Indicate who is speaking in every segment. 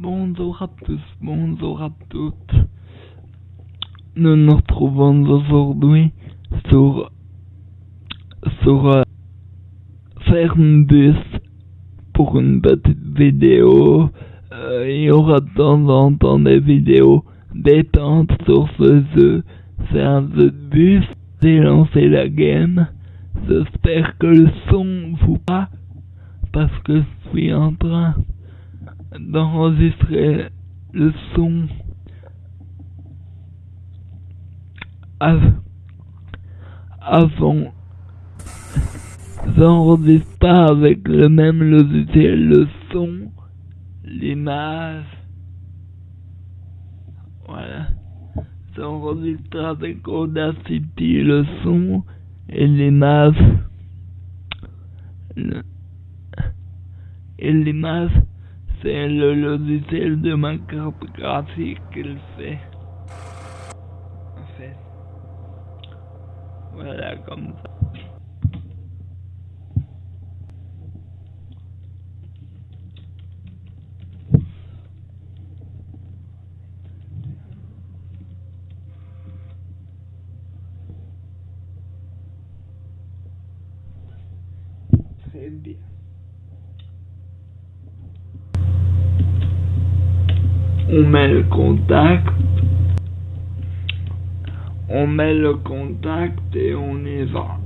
Speaker 1: Bonjour à tous, bonjour à toutes. Nous nous retrouvons aujourd'hui sur sur euh, pour une petite vidéo. Euh, il y aura de temps en temps des vidéos détente sur ce jeu. C'est un jeu de bus. La game. J'espère que le son vous va parce que je suis en train d'enregistrer le son av avant j'enregistre pas avec le même logiciel le son l'image. Voilà. J'enregistre avec Audacity le son et l'image. Et l'image c'est le logiciel de ma carte graphique qu'il fait. En fait. Voilà, comme ça. Très bien. On met le contact, on met le contact et on y va.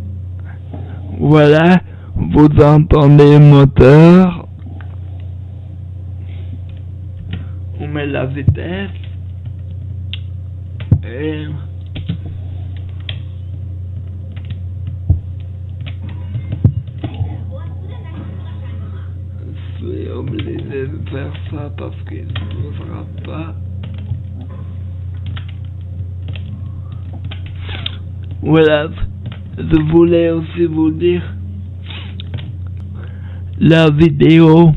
Speaker 1: Voilà, vous entendez le moteur, on met la vitesse. Et suis obligé de faire ça parce qu'il ne bougera pas. Voilà, je voulais aussi vous dire la vidéo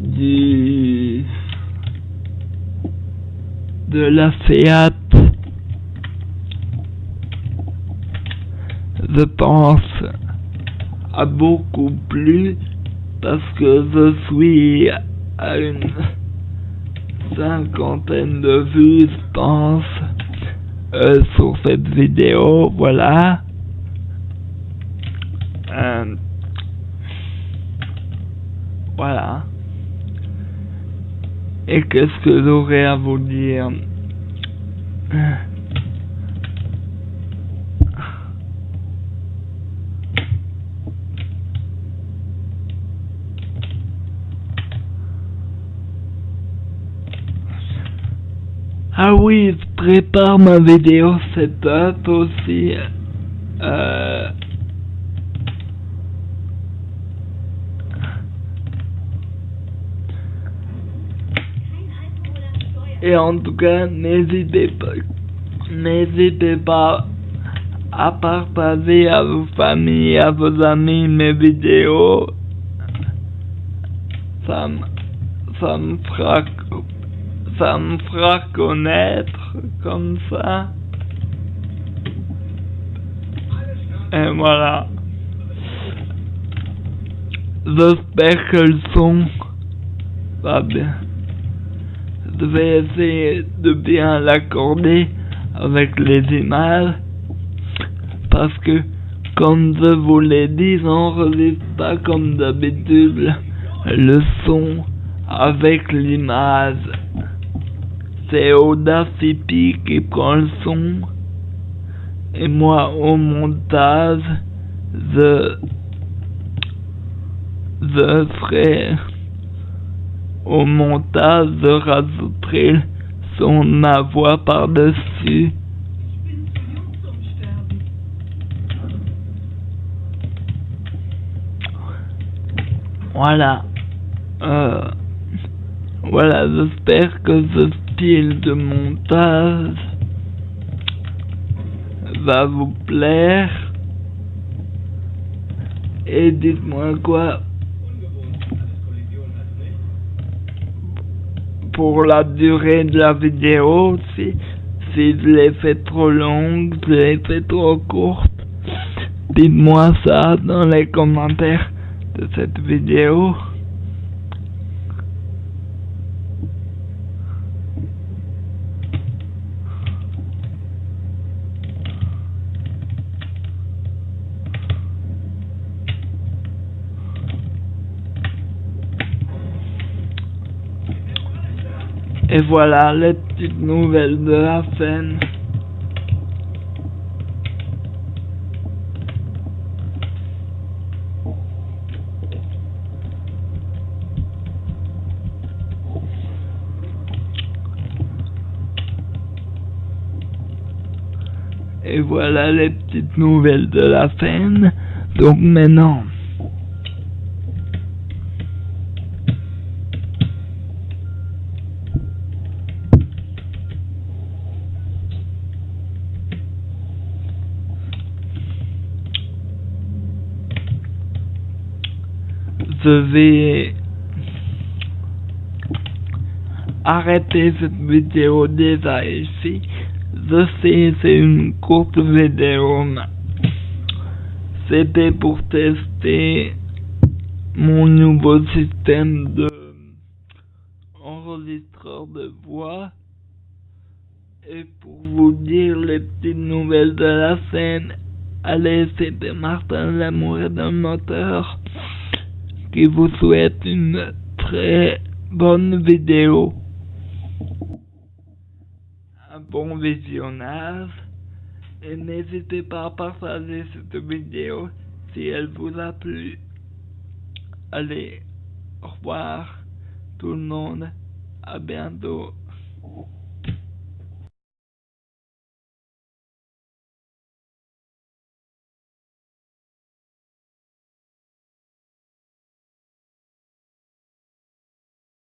Speaker 1: du de la Fiat je pense a beaucoup plu parce que je suis à une cinquantaine de vues, je pense, euh, sur cette vidéo, voilà. Euh, voilà. Et qu'est-ce que j'aurais à vous dire? Ah oui, je prépare ma vidéo setup aussi. Euh... Et en tout cas, n'hésitez pas, n'hésitez pas à partager à vos familles, à vos amis mes vidéos. Ça me, ça me fera ça me fera connaître comme ça. Et voilà. J'espère que le son va bien. Je vais essayer de bien l'accorder avec les images. Parce que, comme je vous l'ai dit, j'enregistre pas comme d'habitude le son avec l'image qui prend le son et moi au montage je je ferai au montage je rajouterai son ma voix par dessus voilà. Euh, voilà j'espère que ce style de montage va vous plaire. Et dites-moi quoi. Pour la durée de la vidéo si, si je l'ai fait trop longue, je l'ai fait trop courte. Dites-moi ça dans les commentaires de cette vidéo Et voilà les petites nouvelles de la scène. Et voilà les petites nouvelles de la scène. Donc maintenant, je vais arrêter cette vidéo déjà ici. Je sais, c'est une courte vidéo. C'était pour tester mon nouveau système de enregistreur de voix et pour vous dire les petites nouvelles de la scène. Allez, c'était Martin L'amour d'un moteur qui vous souhaite une très bonne vidéo. Un bon visionnage. Et n'hésitez pas à partager cette vidéo si elle vous a plu. Allez, au revoir tout le monde. À bientôt.